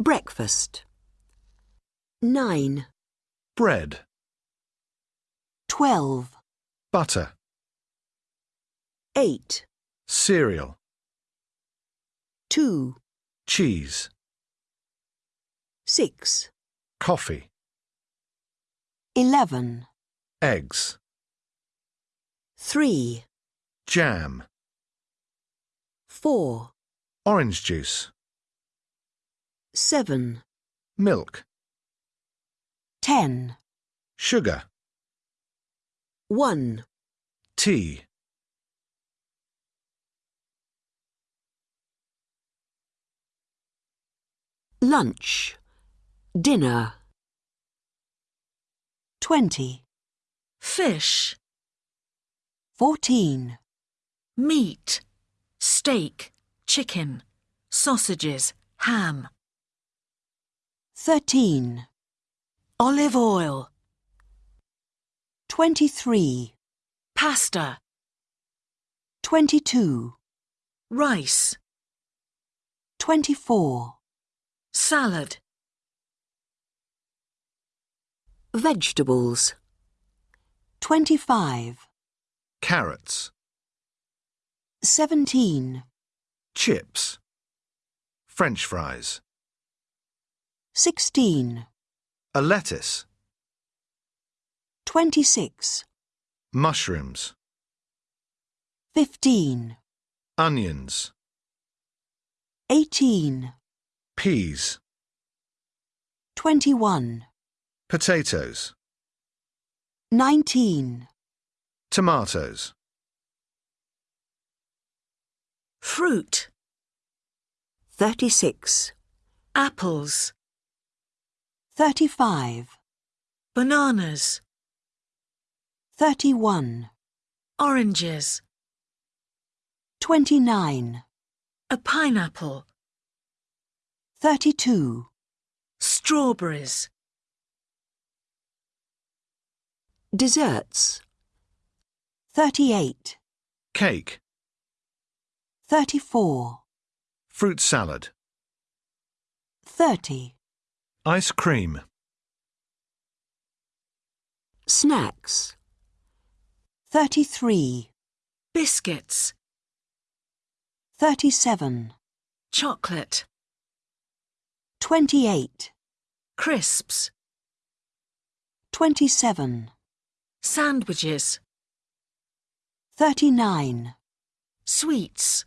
Breakfast. 9, bread, 12, butter, 8, cereal, 2, cheese, 6, coffee, 11, eggs, 3, jam, 4, orange juice, 7, milk, 10, sugar, 1, tea, lunch, dinner. 20, fish, 14, meat, steak, chicken, sausages, ham, 13, olive oil, 23, pasta, 22, rice, 24, salad, vegetables. 25, carrots, 17, chips, french fries, 16, a lettuce, 26, mushrooms, 15, onions, 18, peas, 21, potatoes, 19, tomatoes, fruit, 36, apples, 35, bananas, 31, oranges, 29, a pineapple, 32, strawberries, desserts. 38, cake, 34, fruit salad, 30, ice cream, snacks. 33, biscuits, 37, chocolate, 28, crisps, 27, sandwiches, 39, sweets.